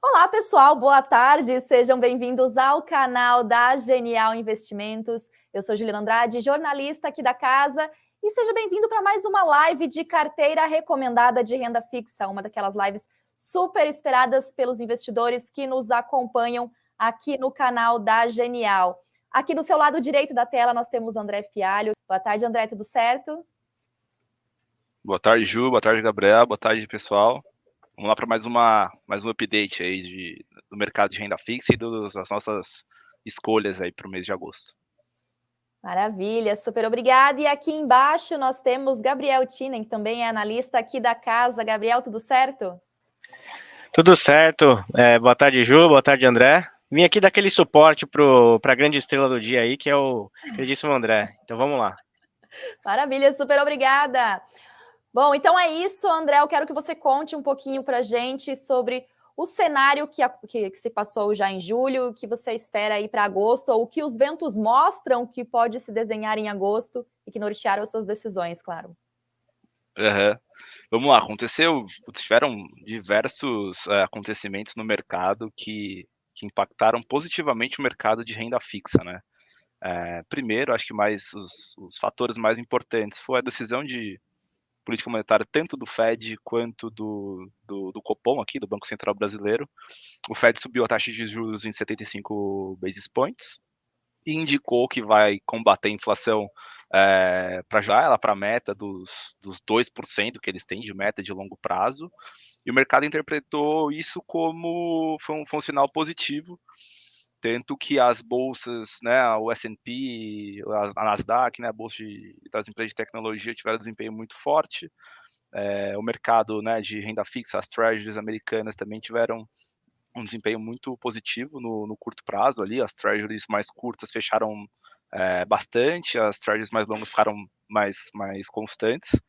Olá, pessoal, boa tarde, sejam bem-vindos ao canal da Genial Investimentos. Eu sou Juliana Andrade, jornalista aqui da casa, e seja bem-vindo para mais uma live de carteira recomendada de renda fixa, uma daquelas lives super esperadas pelos investidores que nos acompanham aqui no canal da Genial. Aqui do seu lado direito da tela nós temos André Fialho. Boa tarde, André, tudo certo? Boa tarde, Ju, boa tarde, Gabriel, boa tarde, pessoal. Vamos lá para mais uma mais um update aí de, do mercado de renda fixa e das nossas escolhas aí para o mês de agosto. Maravilha, super obrigada. E aqui embaixo nós temos Gabriel Tinen, que também é analista aqui da casa. Gabriel, tudo certo? Tudo certo. É, boa tarde, Ju. Boa tarde, André. Vim aqui dar aquele suporte para a grande estrela do dia aí, que é o queridíssimo André. Então vamos lá. Maravilha, super obrigada. Bom, então é isso, André. Eu quero que você conte um pouquinho para a gente sobre o cenário que, que, que, se passou já em julho, o que você espera aí para agosto, ou o que os ventos mostram que pode se desenhar em agosto e que nortearam as suas decisões, claro. Uhum. Vamos lá, aconteceu, tiveram diversos uh, acontecimentos no mercado que, que impactaram positivamente o mercado de renda fixa, né? Uh, primeiro, acho que mais os, os fatores mais importantes foi a decisão de política monetária tanto do Fed quanto do, do, do, Copom aqui, do Banco Central Brasileiro. O Fed subiu a taxa de juros em 75 basis points e indicou que vai combater a inflação é, para já, ela para a meta dos, dos 2% que eles têm de meta de longo prazo. E o mercado interpretou isso como foi um, foi um sinal positivo tanto que as bolsas, né, o S&P, a Nasdaq, né, a bolsa de, das empresas de tecnologia tiveram desempenho muito forte, é, o mercado, né, de renda fixa, as treasuries americanas também tiveram um desempenho muito positivo no, no curto prazo ali, as treasuries mais curtas fecharam é, bastante, as treasuries mais longas ficaram mais, mais constantes,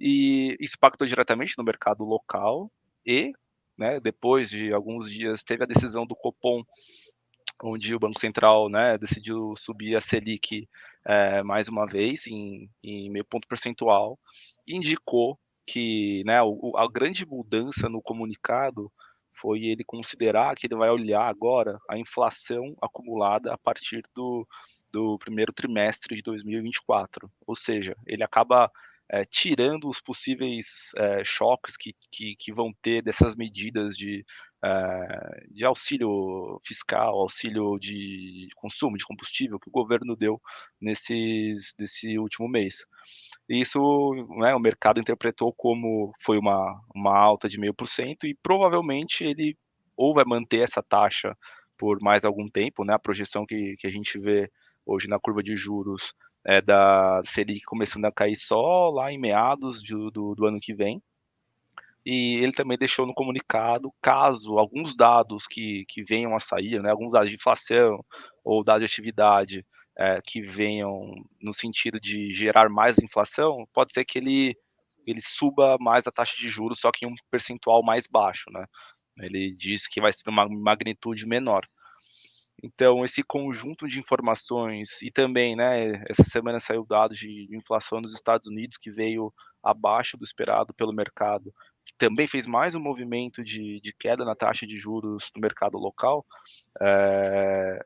e isso impactou diretamente no mercado local, e né, depois de alguns dias teve a decisão do Copom onde o Banco Central né, decidiu subir a Selic é, mais uma vez em, em, meio ponto percentual, indicou que né, o, a grande mudança no comunicado foi ele considerar que ele vai olhar agora a inflação acumulada a partir do, do primeiro trimestre de 2024. Ou seja, ele acaba é, tirando os possíveis é, choques que, que, que, vão ter dessas medidas de, é, de auxílio fiscal, auxílio de consumo de combustível que o governo deu nesses, nesse último mês. Isso né, o mercado interpretou como foi uma, uma alta de meio por cento e provavelmente ele ou vai manter essa taxa por mais algum tempo, né, a projeção que, que a gente vê hoje na curva de juros é, da Selic começando a cair só lá em meados do, do, do ano que vem. E ele também deixou no comunicado, caso alguns dados que, que venham a sair, né, alguns dados de inflação ou dados de atividade é, que venham no sentido de gerar mais inflação, pode ser que ele, ele suba mais a taxa de juros, só que em um percentual mais baixo. Né? Ele diz que vai ser uma magnitude menor. Então, esse conjunto de informações, e também, né, essa semana saiu dados de inflação nos Estados Unidos que veio abaixo do esperado pelo mercado, que também fez mais um movimento de, de queda na taxa de juros no mercado local, é,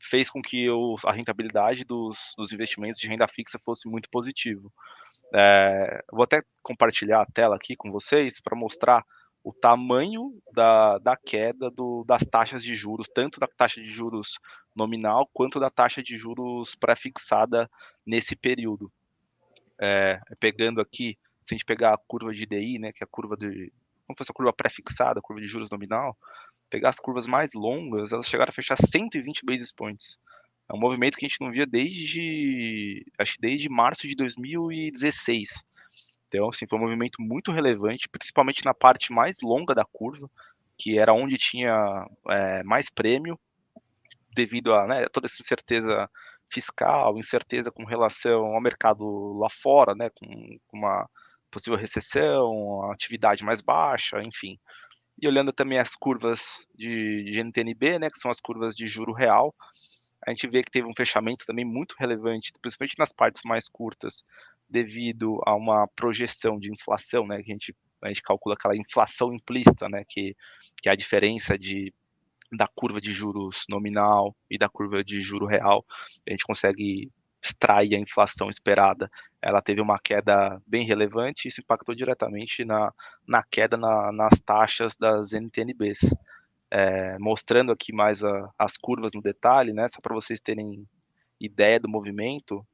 fez com que o, a rentabilidade dos, dos, investimentos de renda fixa fosse muito positivo. É, vou até compartilhar a tela aqui com vocês para mostrar o tamanho da, da queda do, das taxas de juros, tanto da taxa de juros nominal quanto da taxa de juros pré-fixada nesse período. É, pegando aqui, se a gente pegar a curva de DI, né, que é a curva de, como fosse a curva pré-fixada, a curva de juros nominal, pegar as curvas mais longas, elas chegaram a fechar 120 basis points. É um movimento que a gente não via desde, acho desde março de 2016. Então, assim, foi um movimento muito relevante, principalmente na parte mais longa da curva, que era onde tinha é, mais prêmio, devido a né, toda essa incerteza fiscal, incerteza com relação ao mercado lá fora, né, com, uma possível recessão, atividade mais baixa, enfim. E olhando também as curvas de, de NTNB, né, que são as curvas de juro real, a gente vê que teve um fechamento também muito relevante, principalmente nas partes mais curtas, devido a uma projeção de inflação, né, que a gente a gente calcula aquela inflação implícita, né, que, que é a diferença de, da curva de juros nominal e da curva de juro real, a gente consegue extrair a inflação esperada. Ela teve uma queda bem relevante e isso impactou diretamente na, na queda na, nas taxas das NTNBs. É, mostrando aqui mais a, as curvas no detalhe, né, só para vocês terem ideia do movimento,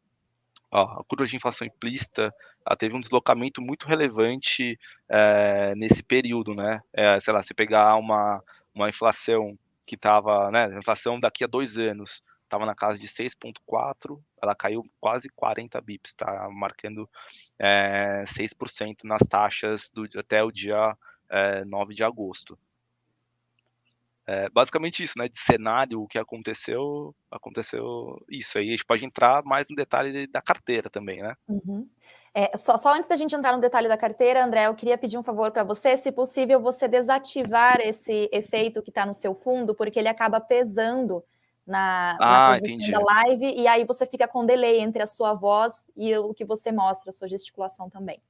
ó, a curva de inflação implícita teve um deslocamento muito relevante é, nesse período, né? É, sei lá, se pegar uma, uma inflação que estava, né, inflação daqui a dois anos, estava na casa de 6,4, ela caiu quase 40 bips, tá? Marcando é, 6% nas taxas do, até o dia é, 9 de agosto. É, basicamente isso, né? De cenário, o que aconteceu, aconteceu isso. Aí a gente pode entrar mais no detalhe da carteira também, né? Uhum. É, só, só, antes da gente entrar no detalhe da carteira, André, eu queria pedir um favor para você, se possível, você desativar esse efeito que está no seu fundo, porque ele acaba pesando na, ah, na da live, e aí você fica com delay entre a sua voz e o que você mostra, a sua gesticulação também.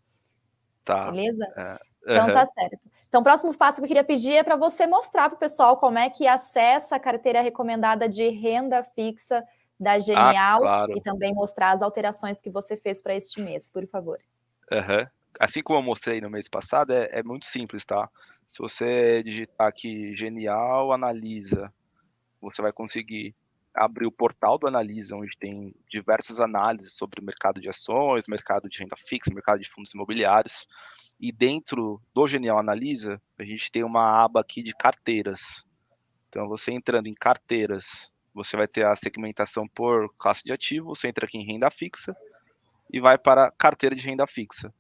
Tá. Beleza? É, então tá certo. Então, o próximo passo que eu queria pedir é para você mostrar para o pessoal como é que acessa a carteira recomendada de renda fixa da ah, Genial ah, claro. e também mostrar as alterações que você fez para este mês, por favor. Uhum. Assim como eu mostrei no mês passado, é, é muito simples, tá? Se você digitar aqui Genial Analisa, você vai conseguir abrir o portal do Analisa, onde tem diversas análises sobre o mercado de ações, mercado de renda fixa, mercado de fundos imobiliários. E dentro do Genial Analisa, a gente tem uma aba aqui de carteiras. Então, você entrando em carteiras, você vai ter a segmentação por classe de ativo, você entra aqui em renda fixa e vai para carteira de renda fixa.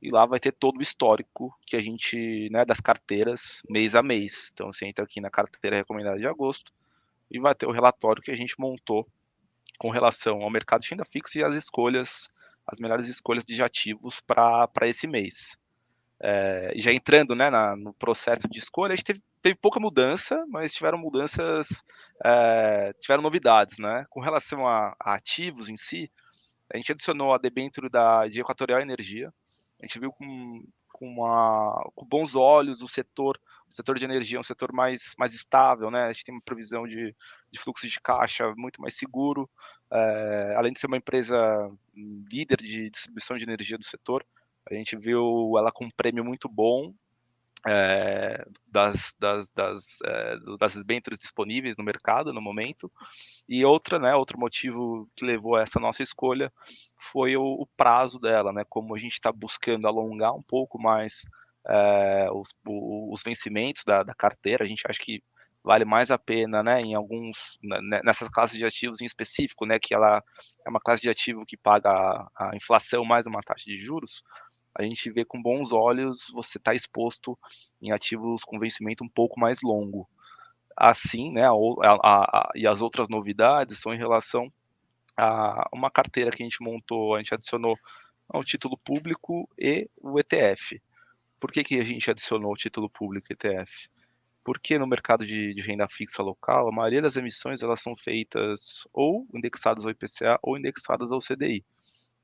E lá vai ter todo o histórico que a gente, né, das carteiras mês a mês. Então você entra aqui na carteira recomendada de agosto, e vai ter o relatório que a gente montou com relação ao mercado de renda fixa e as escolhas, as melhores escolhas de ativos para esse mês. É, já entrando né, na, no processo de escolha, a gente teve, teve pouca mudança, mas tiveram mudanças, é, tiveram novidades. Né? Com relação a, a, ativos em si, a gente adicionou a debênture da, de Equatorial Energia, a gente viu com, com, com bons olhos o setor o setor de energia é um setor mais, mais estável, né? A gente tem uma previsão de, de fluxo de caixa muito mais seguro, é, além de ser uma empresa líder de distribuição de energia do setor, a gente viu ela com um prêmio muito bom é, das, das, das, é, das debêntures disponíveis no mercado no momento. E outra, né, outro motivo que levou a essa nossa escolha foi o, o prazo dela, né, como a gente está buscando alongar um pouco mais é, os, os, vencimentos da, da, carteira, a gente acha que vale mais a pena, né, em alguns, né, né, nessas classes de ativos em específico, né, que ela é uma classe de ativo que paga a, a inflação mais uma taxa de juros, a gente vê com bons olhos você está exposto em ativos com vencimento um pouco mais longo. Assim, né, a, a, a, e as outras novidades são em relação a uma carteira que a gente montou, a gente adicionou ao título público e o ETF. Por que, que a gente adicionou o título público ETF? Porque no mercado de, de, renda fixa local, a maioria das emissões elas são feitas ou indexadas ao IPCA ou indexadas ao CDI.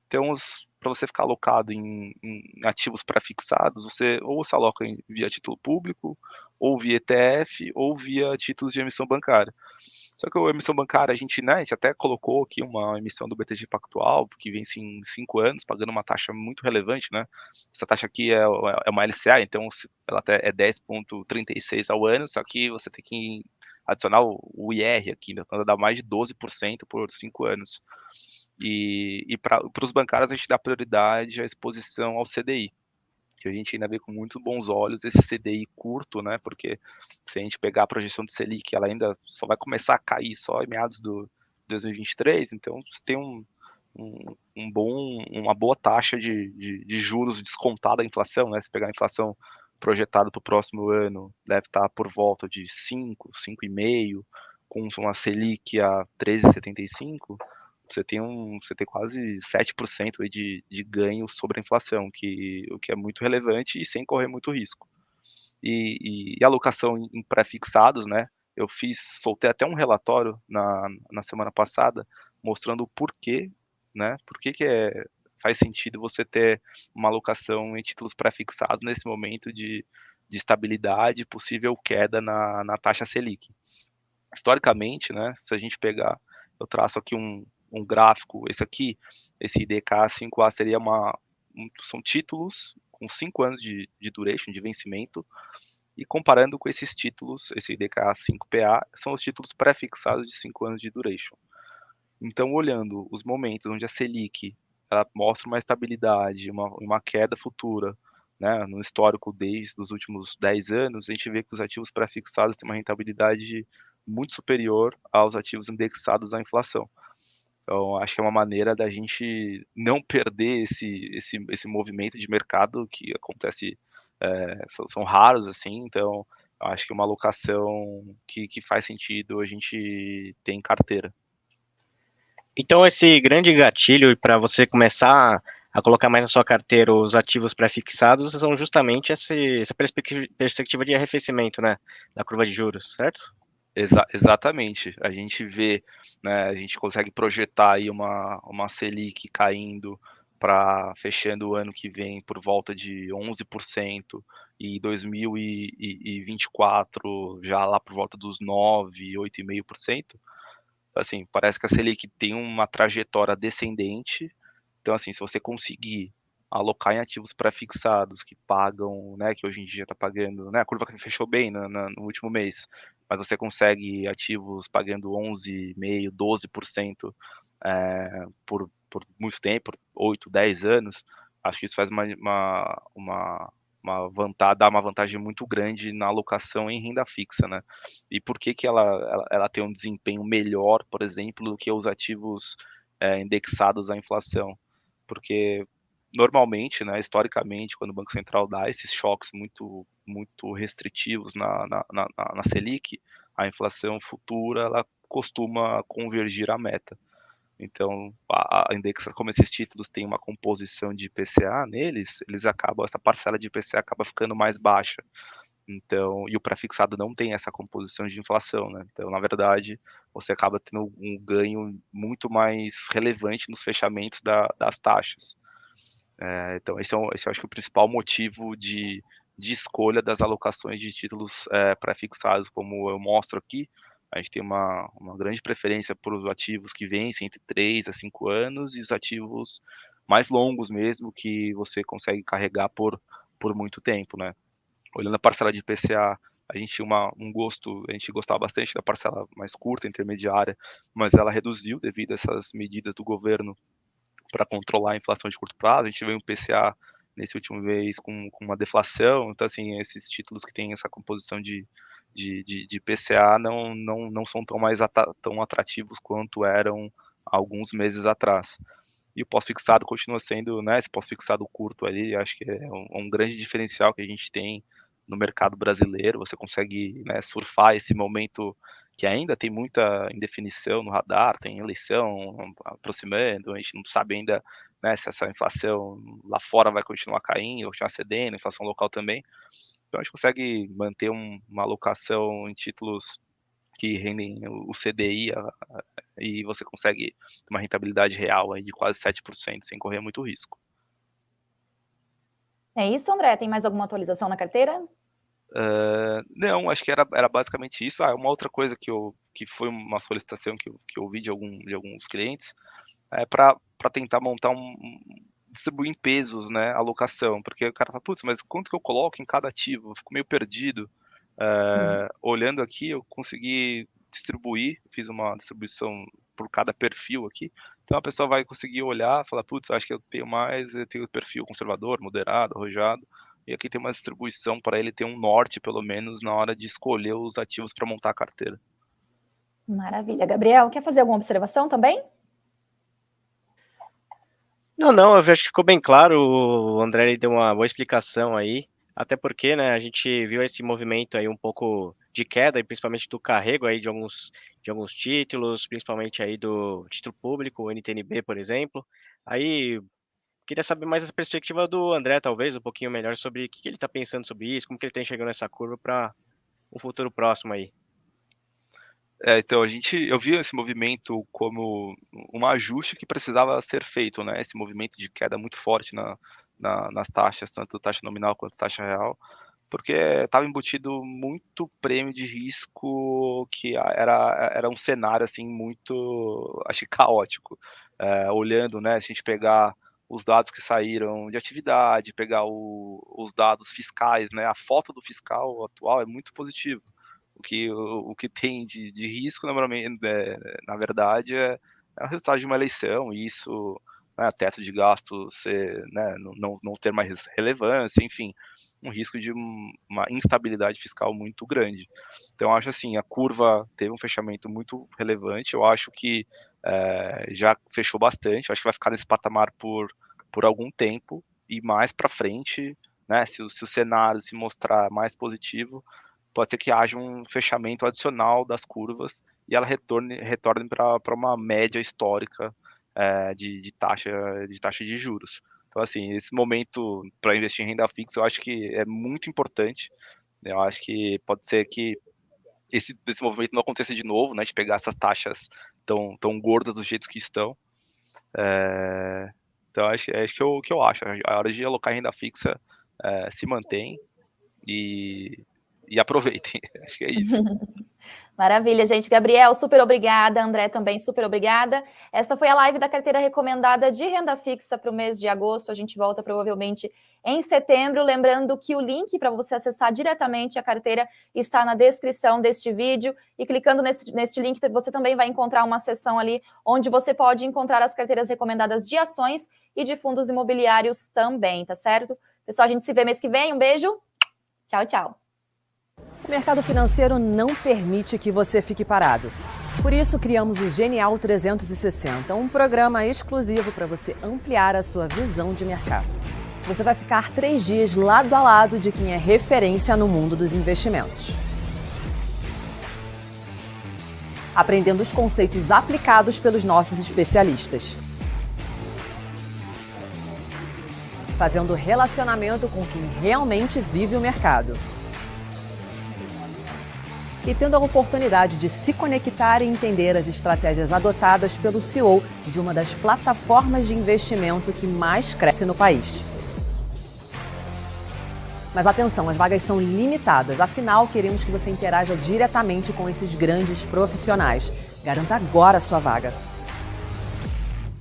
Então, para você ficar alocado em, em ativos pré-fixados, você ou se aloca em, via título público, ou via ETF, ou via títulos de emissão bancária. Só que a emissão bancária, a gente, né, a gente até colocou aqui uma emissão do BTG Pactual, que vence em cinco anos, pagando uma taxa muito relevante, né? Essa taxa aqui é, é uma LCA, então ela até é 10,36 ao ano, só que você tem que adicionar o IR aqui, né? Então dá mais de 12% por cinco anos. E, e para os bancários a gente dá prioridade à exposição ao CDI que a gente ainda vê com muito bons olhos esse CDI curto, né? Porque se a gente pegar a projeção de Selic, ela ainda só vai começar a cair só em meados do 2023, então tem um, um, um bom, uma boa taxa de, de, de, juros descontada da inflação, né? Se pegar a inflação projetada para o próximo ano, deve estar por volta de 5, 5,5, com uma Selic a 13,75, você tem um, você tem quase 7% aí de, de ganho sobre a inflação, que, o que é muito relevante e sem correr muito risco. E, e, e alocação em pré-fixados, né? Eu fiz, soltei até um relatório na, na semana passada mostrando o porquê, né? Por que, que é faz sentido você ter uma alocação em títulos pré-fixados nesse momento de, de estabilidade, possível queda na, na taxa Selic. Historicamente, né, se a gente pegar, eu traço aqui um, um gráfico, esse aqui, esse IDK 5A seria uma, um, são títulos com 5 anos de, de duration, de vencimento, e comparando com esses títulos, esse IDK 5PA, são os títulos pré-fixados de 5 anos de duration. Então, olhando os momentos onde a Selic ela mostra uma estabilidade, uma, uma queda futura, né, no histórico desde os últimos 10 anos, a gente vê que os ativos pré-fixados têm uma rentabilidade muito superior aos ativos indexados à inflação. Então, acho que é uma maneira da gente não perder esse, esse, esse movimento de mercado que acontece, é, são, são, raros, assim, então acho que é uma alocação que, que faz sentido a gente ter em carteira. Então, esse grande gatilho para você começar a colocar mais na sua carteira os ativos pré-fixados são justamente esse, essa perspectiva de arrefecimento, né, da curva de juros, certo? Exa exatamente. A gente vê, né, a gente consegue projetar aí uma, uma Selic caindo para fechando o ano que vem por volta de 11% e 2024 já lá por volta dos 9, 8,5% assim, parece que a Selic tem uma trajetória descendente. Então, assim, se você conseguir alocar em ativos pré-fixados que pagam, né, que hoje em dia está pagando, né, a curva que fechou bem no, último mês, mas você consegue ativos pagando 11,5%, 12% é, por, por muito tempo, por 8, 10 anos, acho que isso faz uma, uma, uma uma vantagem, dá uma vantagem muito grande na alocação em renda fixa, né? E por que que ela, ela, ela tem um desempenho melhor, por exemplo, do que os ativos é, indexados à inflação? Porque normalmente, né, historicamente, quando o Banco Central dá esses choques muito, muito restritivos na, na, na, na Selic, a inflação futura ela costuma convergir à meta. Então, a, a indexa, como esses títulos têm uma composição de IPCA neles, eles acabam, essa parcela de IPCA acaba ficando mais baixa. Então, e o prefixado não tem essa composição de inflação, né? Então, na verdade, você acaba tendo um ganho muito mais relevante nos fechamentos da, das taxas. É, então, esse é, um, esse eu acho que é o principal motivo de, de escolha das alocações de títulos é, prefixados, como eu mostro aqui, a gente tem uma, uma grande preferência por os ativos que vencem entre 3 a 5 anos e os ativos mais longos mesmo, que você consegue carregar por, por muito tempo, né? Olhando a parcela de PCA, a gente tinha uma, um gosto, a gente gostava bastante da parcela mais curta, intermediária, mas ela reduziu devido a essas medidas do governo para controlar a inflação de curto prazo. A gente veio um PCA nesse último mês com, com uma deflação, então assim, esses títulos que têm essa composição de, de, de, de PCA não, não, não são tão mais tão atrativos quanto eram alguns meses atrás. E o pós-fixado continua sendo, né, esse pós-fixado curto ali, acho que é um, um, grande diferencial que a gente tem no mercado brasileiro, você consegue né, surfar esse momento que ainda tem muita indefinição no radar, tem eleição aproximando, a gente não sabe ainda né, se essa inflação lá fora vai continuar caindo, continuar cedendo, inflação local também. Então a gente consegue manter um, uma alocação em títulos que rendem o CDI a, a, e você consegue uma rentabilidade real aí de quase 7% sem correr muito risco. É isso, André? Tem mais alguma atualização na carteira? Uh, não, acho que era, era basicamente isso. Ah, uma outra coisa que, eu, que foi uma solicitação que eu, que eu ouvi de, algum, de alguns clientes é para tentar montar um, distribuir em pesos, né, a alocação, porque o cara fala, putz, mas quanto que eu coloco em cada ativo? Eu fico meio perdido. Hum. Olhando aqui, eu consegui distribuir, fiz uma distribuição por cada perfil aqui, então a pessoa vai conseguir olhar, falar, putz, acho que eu tenho mais, eu tenho perfil conservador, moderado, arrojado, e aqui tem uma distribuição para ele ter um norte, pelo menos, na hora de escolher os ativos para montar a carteira. Maravilha. Gabriel, quer fazer alguma observação também? Não, não, eu acho que ficou bem claro, o André deu uma boa explicação aí, até porque, né, a gente viu esse movimento aí um pouco de queda, e principalmente do carrego aí de alguns, de alguns títulos, principalmente aí do título público, o NTNB, por exemplo. Aí, queria saber mais a perspectiva do André, talvez, um pouquinho melhor sobre o que ele está pensando sobre isso, como que ele está enxergando essa curva para um futuro próximo aí. É, então a gente, eu vi esse movimento como um ajuste que precisava ser feito, né? Esse movimento de queda muito forte na, na, nas taxas, tanto taxa nominal quanto taxa real, porque estava embutido muito prêmio de risco que era, era um cenário assim muito, acho caótico. É, olhando, né? Se a gente pegar os dados que saíram de atividade, pegar o, os dados fiscais, né? A foto do fiscal atual é muito positivo o que, o, o que tem de, de risco, é, na verdade, é, é, o resultado de uma eleição, e isso, né, teto de gasto ser, né, não, não ter mais relevância, enfim, um risco de uma instabilidade fiscal muito grande. Então, acho assim, a curva teve um fechamento muito relevante, eu acho que é, já fechou bastante, acho que vai ficar nesse patamar por, por algum tempo, e mais para frente, né, se, se o cenário se mostrar mais positivo, pode ser que haja um fechamento adicional das curvas e ela retorne, retorne para uma média histórica é, de, de, taxa, de taxa de juros. Então, assim, esse momento para investir em renda fixa eu acho que é muito importante. Eu acho que pode ser que esse, esse movimento não aconteça de novo, né, de pegar essas taxas tão, tão gordas do jeito que estão. É, então, acho, é isso que eu, que eu acho. A hora de alocar renda fixa é, se mantém e e aproveitem. Acho que é isso. Maravilha, gente. Gabriel, super obrigada. André também, super obrigada. Esta foi a live da carteira recomendada de renda fixa para o mês de agosto. A gente volta provavelmente em setembro. Lembrando que o link para você acessar diretamente a carteira está na descrição deste vídeo. E clicando nesse, nesse link, você também vai encontrar uma seção ali onde você pode encontrar as carteiras recomendadas de ações e de fundos imobiliários também, tá certo? Pessoal, a gente se vê mês que vem. Um beijo. Tchau, tchau. O mercado financeiro não permite que você fique parado. Por isso, criamos o Genial 360, um programa exclusivo para você ampliar a sua visão de mercado. Você vai ficar três dias lado a lado de quem é referência no mundo dos investimentos. Aprendendo os conceitos aplicados pelos nossos especialistas. Fazendo relacionamento com quem realmente vive o mercado e tendo a oportunidade de se conectar e entender as estratégias adotadas pelo CEO de uma das plataformas de investimento que mais cresce no país. Mas atenção, as vagas são limitadas, afinal queremos que você interaja diretamente com esses grandes profissionais. Garanta agora a sua vaga.